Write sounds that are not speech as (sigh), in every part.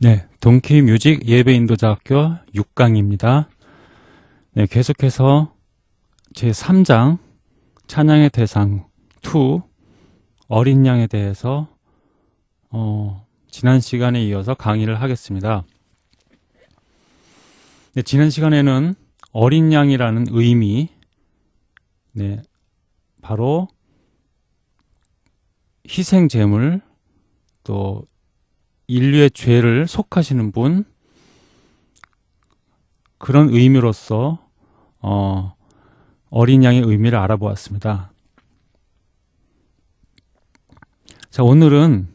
네, 동키 뮤직 예배 인도자 학교 6강입니다. 네, 계속해서 제 3장 찬양의 대상 2 어린 양에 대해서 어, 지난 시간에 이어서 강의를 하겠습니다. 네, 지난 시간에는 어린 양이라는 의미 네, 바로 희생 제물 또 인류의 죄를 속하시는 분 그런 의미로서 어, 어린 양의 의미를 알아보았습니다. 자 오늘은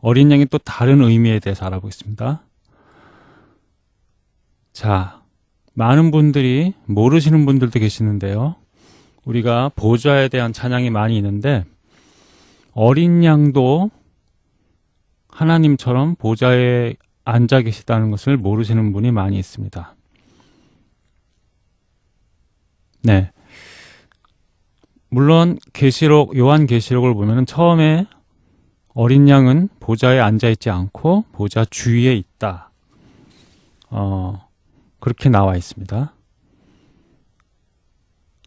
어린 양의 또 다른 의미에 대해서 알아보겠습니다. 자 많은 분들이 모르시는 분들도 계시는데요. 우리가 보좌에 대한 찬양이 많이 있는데 어린 양도 하나님처럼 보좌에 앉아 계시다는 것을 모르시는 분이 많이 있습니다. 네. 물론 계시록 요한 계시록을 보면 처음에 어린 양은 보좌에 앉아 있지 않고 보좌 주위에 있다. 어, 그렇게 나와 있습니다.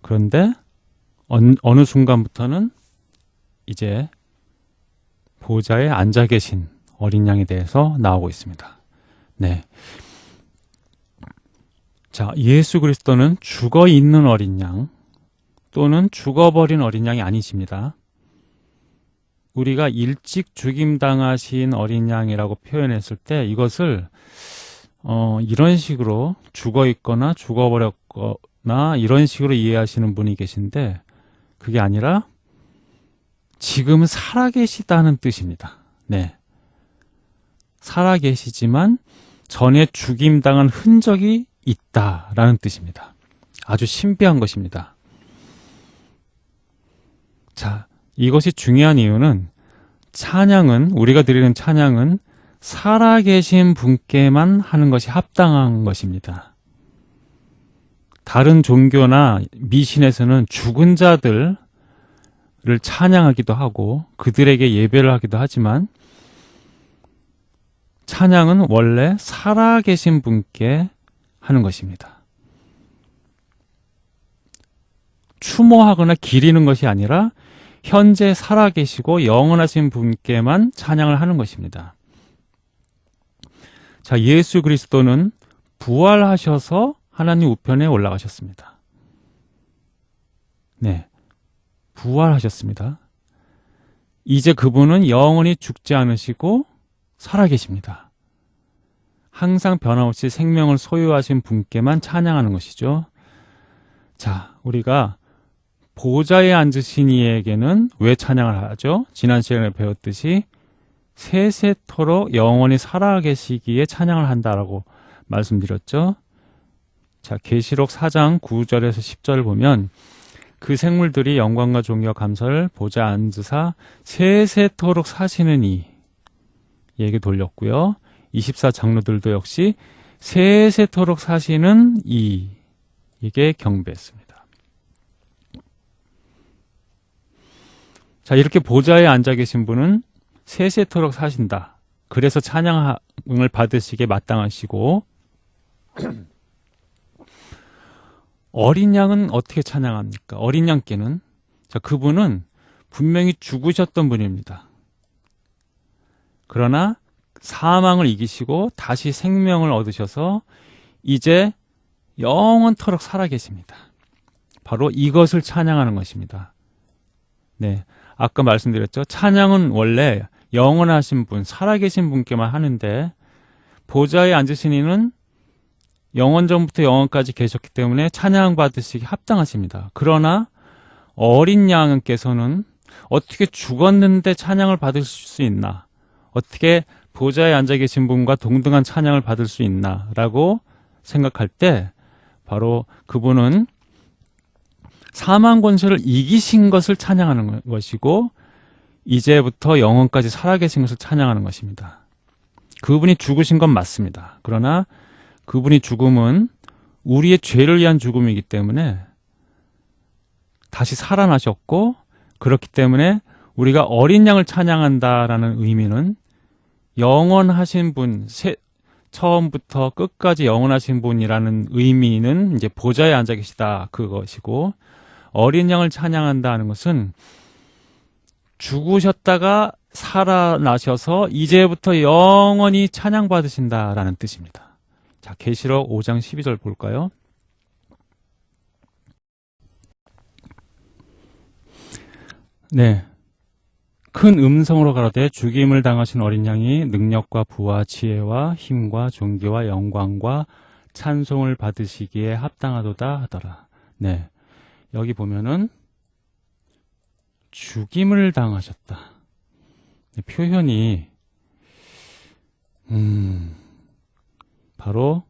그런데 어느, 순간부터는 이제 보좌에 앉아 계신 어린 양에 대해서 나오고 있습니다. 네. 자, 예수 그리스도는 죽어 있는 어린 양 또는 죽어버린 어린 양이 아니십니다. 우리가 일찍 죽임당하신 어린 양이라고 표현했을 때 이것을 어, 이런 식으로 죽어 있거나 죽어버렸거나 이런 식으로 이해하시는 분이 계신데 그게 아니라 지금 살아계시다는 뜻입니다. 네. 살아계시지만 전에 죽임당한 흔적이 있다라는 뜻입니다. 아주 신비한 것입니다. 자, 이것이 중요한 이유는 찬양은 우리가 드리는 찬양은 살아계신 분께만 하는 것이 합당한 것입니다. 다른 종교나 미신에서는 죽은 자들을 찬양하기도 하고 그들에게 예배를 하기도 하지만 찬양은 원래 살아계신 분께 하는 것입니다. 추모하거나 기리는 것이 아니라 현재 살아계시고 영원하신 분께만 찬양을 하는 것입니다. 자, 예수 그리스도는 부활하셔서 하나님 우편에 올라가셨습니다. 네. 부활하셨습니다. 이제 그분은 영원히 죽지 않으시고 살아계십니다. 항상 변함없이 생명을 소유하신 분께만 찬양하는 것이죠. 자, 우리가 보좌에 앉으신 이에게는 왜 찬양을 하죠? 지난 시간에 배웠듯이 세세토록 영원히 살아계시기에 찬양을 한다라고 말씀드렸죠. 자, 계시록 4장 9절에서 10절을 보면 그 생물들이 영광과 종교 감사를 보좌 앉으사 세세토록 사시는 이 얘기 돌렸고요. 24 장로들도 역시 세세토록 사시는 이 이게 경배했습니다. 자, 이렇게 보좌에 앉아 계신 분은 세세토록 사신다. 그래서 찬양을 받으시게 마땅하시고 (clears throat) 어린 양은 어떻게 찬양합니까? 어린 양께는 자, 그분은 분명히 죽으셨던 분입니다. 그러나 사망을 이기시고 다시 생명을 얻으셔서 이제 영원토록 살아계십니다. 바로 이것을 찬양하는 것입니다. 네. 아까 말씀드렸죠. 찬양은 원래 영원하신 분, 살아계신 분께만 하는데 보좌에 앉으신 이는 영원 전부터 영원까지 계셨기 때문에 찬양 받으시기 합당하십니다. 그러나 어린 양께서는 어떻게 죽었는데 찬양을 받을 수 있나? 어떻게 보좌에 앉아 계신 분과 동등한 찬양을 받을 수 있나? 라고 생각할 때 바로 그분은 사망 권세를 이기신 것을 찬양하는 것이고 이제부터 영원까지 살아계신 것을 찬양하는 것입니다. 그분이 죽으신 건 맞습니다. 그러나 그분이 죽음은 우리의 죄를 위한 죽음이기 때문에 다시 살아나셨고 그렇기 때문에 우리가 어린 양을 찬양한다라는 의미는 영원하신 분, 처음부터 끝까지 영원하신 분이라는 의미는 이제 보좌에 앉아 계시다 그것이고 어린 양을 찬양한다 하는 것은 죽으셨다가 살아나셔서 이제부터 영원히 찬양받으신다라는 뜻입니다. 자, 계시록 5장 12절 볼까요? 네. 큰 음성으로 가로되 죽임을 당하신 어린 양이 능력과 부와 지혜와 힘과 존귀와 영광과 찬송을 받으시기에 합당하도다 하더라. 네. 여기 보면은 죽임을 당하셨다. 네, 표현이 음 바로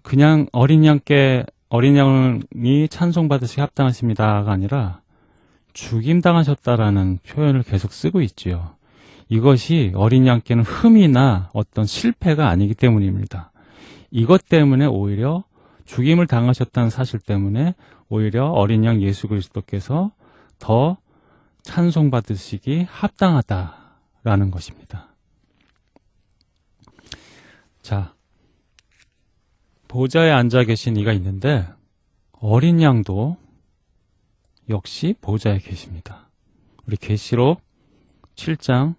그냥 어린 양께 어린 양이 찬송 받으시기 합당하십니다가 아니라 죽임당하셨다라는 표현을 계속 쓰고 있지요. 이것이 어린 양께는 흠이나 어떤 실패가 아니기 때문입니다. 이것 때문에 오히려 죽임을 당하셨다는 사실 때문에 오히려 어린 양 예수 그리스도께서 더 찬송받으시기 합당하다라는 것입니다. 자, 보좌에 앉아 계신 이가 있는데 어린 양도 역시 보좌에 계십니다. 우리 계시록 7장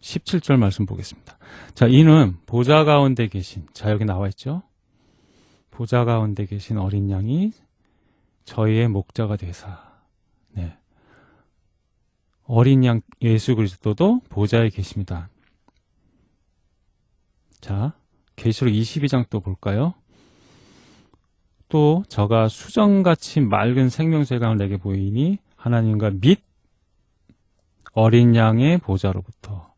17절 말씀 보겠습니다. 자, 이는 보좌 가운데 계신, 자, 여기 나와 있죠? 보좌 가운데 계신 어린 양이 저희의 목자가 되사, 네. 어린 양 예수 그리스도도 보좌에 계십니다. 자, 계시록 22장 또 볼까요? 또 저가 수정같이 맑은 생명새가 내게 보이니 하나님과 및 어린 양의 보좌로부터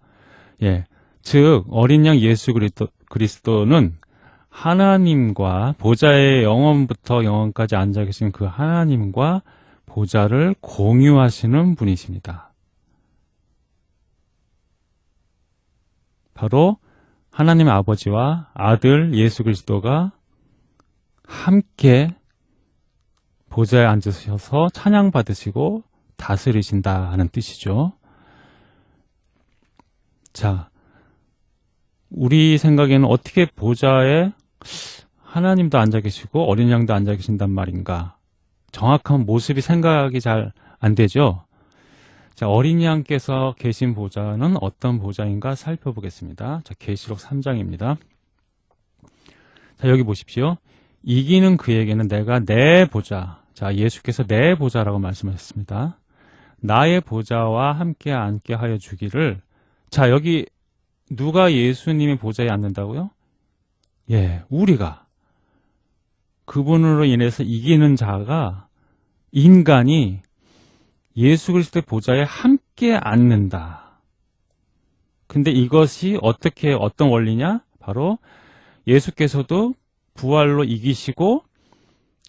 예, 즉 어린 양 예수 그리스도, 그리스도는 하나님과 보좌의 영원부터 영원까지 앉아 계신 그 하나님과 보좌를 공유하시는 분이십니다. 바로 하나님 아버지와 아들 예수 그리스도가 함께 보좌에 앉으셔서 찬양 받으시고 다스리신다 하는 뜻이죠. 자, 우리 생각에는 어떻게 보좌에 하나님도 앉아 계시고 어린 양도 앉아 계신단 말인가? 정확한 모습이 생각이 잘 안 되죠. 자, 어린 양께서 계신 보좌는 어떤 보좌인가 살펴보겠습니다. 자, 계시록 3장입니다. 자, 여기 보십시오. 이기는 그에게는 내가 내 보좌. 자, 예수께서 내 보좌라고 말씀하셨습니다. 나의 보좌와 함께 앉게 하여 주기를. 자, 여기 누가 예수님의 보좌에 앉는다고요? 예, 우리가. 그분으로 인해서 이기는 자가 인간이 예수 그리스도의 보좌에 함께 앉는다. 근데 이것이 어떻게 어떤 원리냐? 바로 예수께서도 부활로 이기시고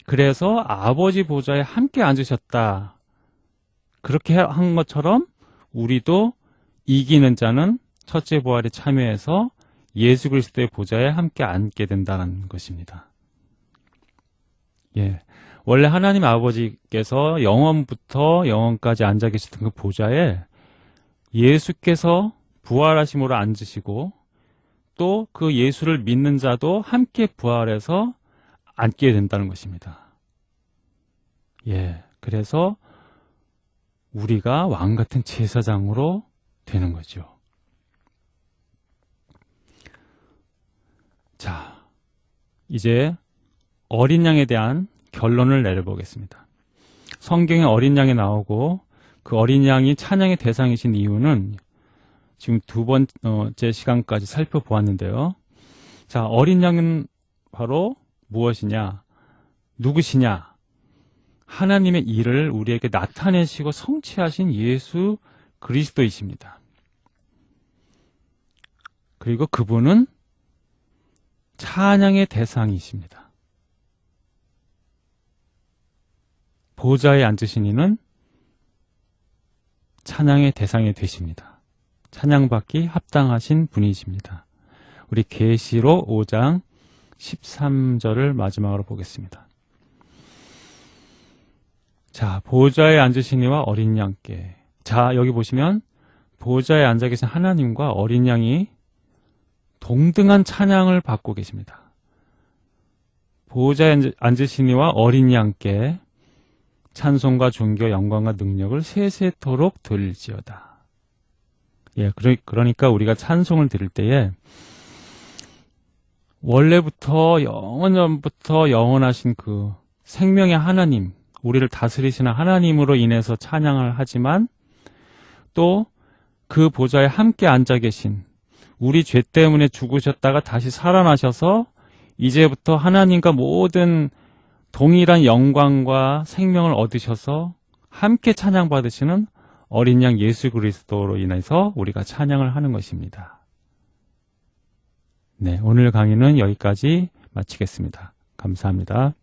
그래서 아버지 보좌에 함께 앉으셨다. 그렇게 한 것처럼 우리도 이기는 자는 첫째 부활에 참여해서 예수 그리스도의 보좌에 함께 앉게 된다는 것입니다. 예. 원래 하나님 아버지께서 영원부터 영원까지 앉아 계시던 그 보좌에 예수께서 부활하심으로 앉으시고 또 그 예수를 믿는 자도 함께 부활해서 앉게 된다는 것입니다. 예. 그래서 우리가 왕 같은 제사장으로 되는 거죠. 자, 이제 어린 양에 대한 결론을 내려보겠습니다. 성경에 어린 양이 나오고 그 어린 양이 찬양의 대상이신 이유는 지금 두 번째 시간까지 살펴보았는데요. 자, 어린 양은 바로 무엇이냐? 누구시냐? 하나님의 일을 우리에게 나타내시고 성취하신 예수 그리스도이십니다. 그리고 그분은 찬양의 대상이십니다. 보좌에 앉으신 이는 찬양의 대상이 되십니다. 찬양받기 합당하신 분이십니다. 우리 계시로 5장 13절을 마지막으로 보겠습니다. 자, 보좌에 앉으신 이와 어린 양께. 자, 여기 보시면 보호자에 앉아 계신 하나님과 어린 양이 동등한 찬양을 받고 계십니다. 앉- 앉으시니와 어린 양께 찬송과 존귀와 영광과 능력을 세세토록 돌릴지어다. 예, 그러, 그러니까 우리가 찬송을 드릴 때에 원래부터 영원전부터 영원하신 그 생명의 하나님, 우리를 다스리시는 하나님으로 인해서 찬양을 하지만 또 그 보좌에 함께 앉아 계신 우리 죄 때문에 죽으셨다가 다시 살아나셔서 이제부터 하나님과 모든 동일한 영광과 생명을 얻으셔서 함께 찬양받으시는 어린 양 예수 그리스도로 인해서 우리가 찬양을 하는 것입니다. 네, 오늘 강의는 여기까지 마치겠습니다. 감사합니다.